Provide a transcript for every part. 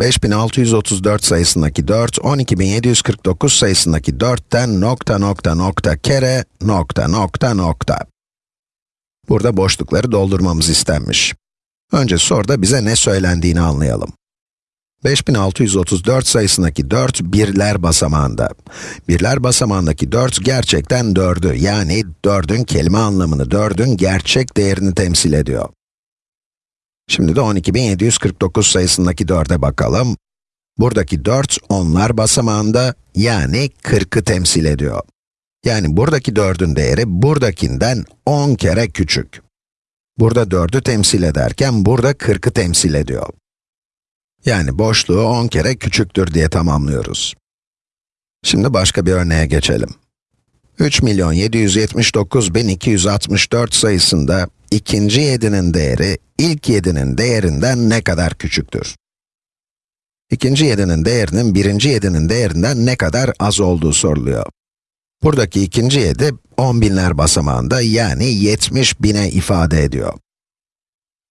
5634 sayısındaki 4, 12749 sayısındaki 4'ten nokta nokta nokta kere nokta nokta nokta. Burada boşlukları doldurmamız istenmiş. Önce soruda bize ne söylendiğini anlayalım. 5634 sayısındaki 4 birler basamağında. Birler basamağındaki 4 gerçekten 4'ü yani 4'ün kelime anlamını, 4'ün gerçek değerini temsil ediyor. Şimdi de 12749 sayısındaki 4'e bakalım. Buradaki 4 onlar basamağında yani 40'ı temsil ediyor. Yani buradaki 4'ün değeri buradakinden 10 kere küçük. Burada 4'ü temsil ederken burada 40'ı temsil ediyor. Yani boşluğu 10 kere küçüktür diye tamamlıyoruz. Şimdi başka bir örneğe geçelim. 3.779.264 sayısında ikinci 7'nin değeri ilk 7'nin değerinden ne kadar küçüktür? İkinci 7'nin değerinin birinci 7'nin değerinden ne kadar az olduğu soruluyor. Buradaki ikinci 7, 10 binler basamağında yani 70 bine ifade ediyor.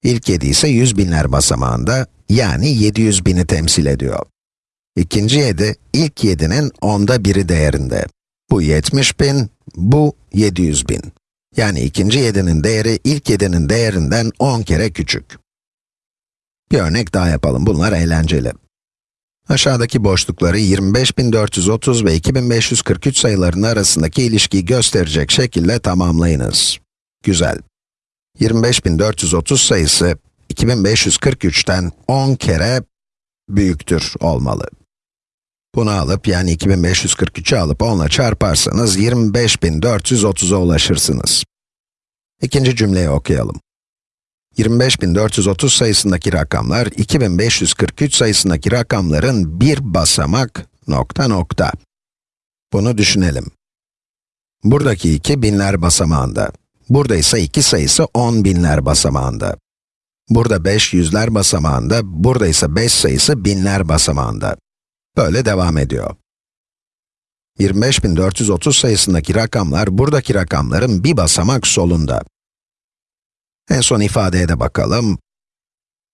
İlk 7 ise 100 binler basamağında yani 700 bini temsil ediyor. İkinci 7, ilk 7'nin onda biri değerinde. Bu 70 bin, bu 700 bin. Yani ikinci 7'nin değeri ilk 7'nin değerinden 10 kere küçük. Bir örnek daha yapalım, bunlar eğlenceli. Aşağıdaki boşlukları 25430 ve 2543 sayılarının arasındaki ilişkiyi gösterecek şekilde tamamlayınız. Güzel. 25430 sayısı 2543'ten 10 kere büyüktür olmalı. Bunu alıp yani 2543'ü alıp 10 ile çarparsanız 25430'a ulaşırsınız. İkinci cümleyi okuyalım. 25430 sayısındaki rakamlar 2543 sayısındaki rakamların bir basamak nokta nokta. Bunu düşünelim. Buradaki 2 binler basamağında. Burada ise 2 sayısı 10 binler basamağında. Burada 5 yüzler basamağında, burada ise 5 sayısı binler basamağında. Böyle devam ediyor. 25430 sayısındaki rakamlar, buradaki rakamların bir basamak solunda. En son ifadeye de bakalım.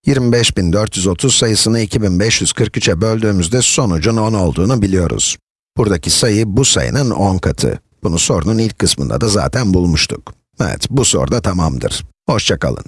25430 sayısını 2543'e böldüğümüzde sonucun 10 olduğunu biliyoruz. Buradaki sayı bu sayının 10 katı. Bunu sorunun ilk kısmında da zaten bulmuştuk. Evet, bu soru da tamamdır. Hoşçakalın.